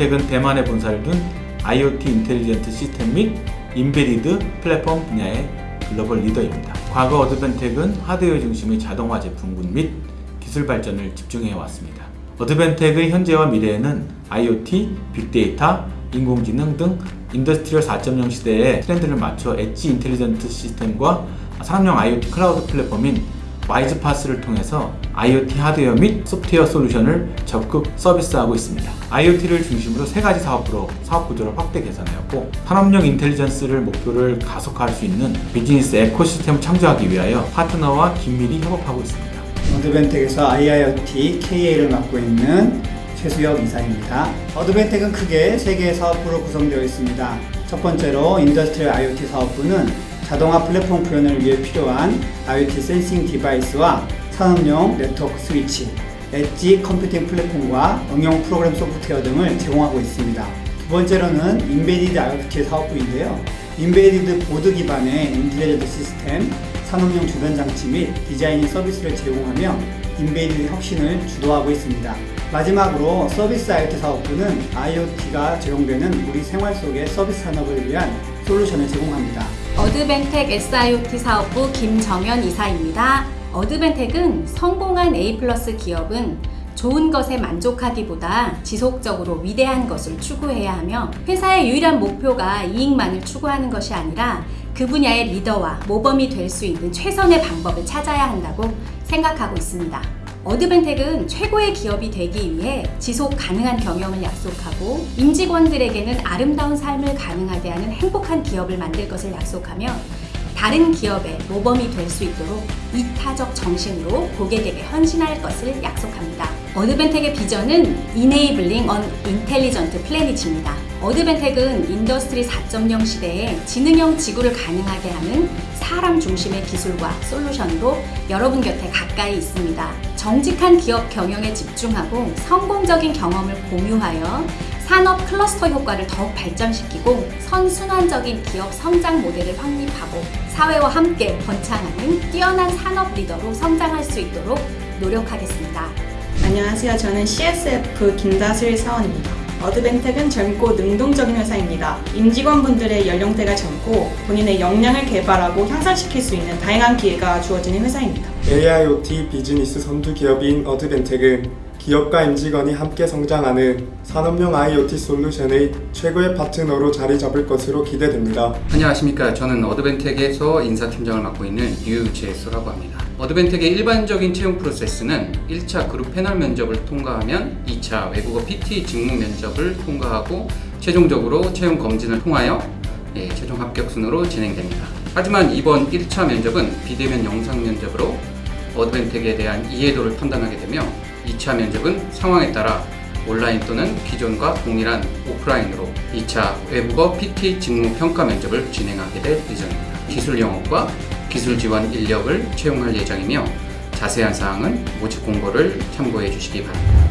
어드밴텍은 대만에 본사를 둔 IoT intelligent 시스템 및 embedded 플랫폼 분야의 글로벌 리더입니다. 과거 어드밴텍은 하드웨어 중심의 자동화 제품군 및 기술 발전을 집중해 왔습니다. 어드밴텍의 현재와 미래에는 IoT, 빅데이터, 인공지능 등 industrial 4.0 시대의 트렌드를 맞춰 edge intelligent 시스템과 산업용 IoT 클라우드 플랫폼인 WISE-PaaS를 통해서 IoT 하드웨어 및 소프트웨어 솔루션을 적극 서비스하고 있습니다. IoT를 중심으로 세 가지 사업부로 사업 구조를 확대 개선하였고 산업용 intelligence를 목표를 가속화할 수 있는 비즈니스 ecosystem을 창조하기 위하여 파트너와 긴밀히 협업하고 있습니다. Advantech에서 IIoT KA를 맡고 있는 최수혁 이사입니다. Advantech은 크게 세 개의 사업부로 구성되어 있습니다. 첫 번째로 Industrial IoT 사업부는 자동화 플랫폼 구현을 위해 필요한 IoT sensing device와 산업용 네트워크 스위치, edge computing 플랫폼과 응용 프로그램 소프트웨어 등을 제공하고 있습니다. 두 번째로는 embedded IoT 사업부인데요. embedded 보드 기반의 intelligent 시스템, 산업용 주변 장치 및 designing 서비스를 제공하며 embedded 혁신을 주도하고 있습니다. 마지막으로 서비스 IoT 사업부는 IoT가 적용되는 우리 생활 속의 서비스 산업을 위한 솔루션을 제공합니다. Advantech SIoT 사업부 김정현 이사입니다. Advantech은 성공한 A 플러스 기업은 좋은 것에 만족하기보다 지속적으로 위대한 것을 추구해야 하며 회사의 유일한 목표가 이익만을 추구하는 것이 아니라 그 분야의 리더와 모범이 될 수 있는 최선의 방법을 찾아야 한다고 생각하고 있습니다. 어드벤텍은 최고의 기업이 되기 위해 지속 가능한 경영을 약속하고 임직원들에게는 아름다운 삶을 가능하게 하는 행복한 기업을 만들 것을 약속하며 다른 기업의 모범이 될 수 있도록 이타적 정신으로 고객에게 헌신할 것을 약속합니다. 어드벤텍의 비전은 Enabling an Intelligent Planet입니다. Advantech은 Industry 4.0 시대에 지능형 지구를 가능하게 하는 사람 중심의 기술과 솔루션으로 여러분 곁에 가까이 있습니다. 정직한 기업 경영에 집중하고 성공적인 경험을 공유하여 산업 클러스터 효과를 더욱 발전시키고 선순환적인 기업 성장 모델을 확립하고 사회와 함께 번창하는 뛰어난 산업 리더로 성장할 수 있도록 노력하겠습니다. 안녕하세요. 저는 CSF 김다슬 사원입니다. Advantech은 젊고 능동적인 회사입니다. 임직원분들의 연령대가 젊고 본인의 역량을 개발하고 향상시킬 수 있는 다양한 기회가 주어지는 회사입니다. AIoT 비즈니스 선두 기업인 Advantech은 기업과 임직원이 함께 성장하는 산업용 IoT 솔루션의 최고의 파트너로 자리 잡을 것으로 기대됩니다. 안녕하십니까. 저는 Advantech에서 인사팀장을 맡고 있는 유재수라고 합니다. Advantech의 일반적인 채용 프로세스는 1차 그룹 패널 면접을 통과하면 2차 외국어 PT 직무 면접을 통과하고 최종적으로 채용 검진을 통하여 예, 최종 합격 순으로 진행됩니다. 하지만 이번 1차 면접은 비대면 영상 면접으로 어드벤텍에 대한 이해도를 판단하게 되며 2차 면접은 상황에 따라 온라인 또는 기존과 동일한 오프라인으로 2차 외국어 PT 직무 평가 면접을 진행하게 될 예정입니다. 기술 영업과 기술 지원 인력을 채용할 예정이며 자세한 사항은 모집 공고를 참고해 주시기 바랍니다.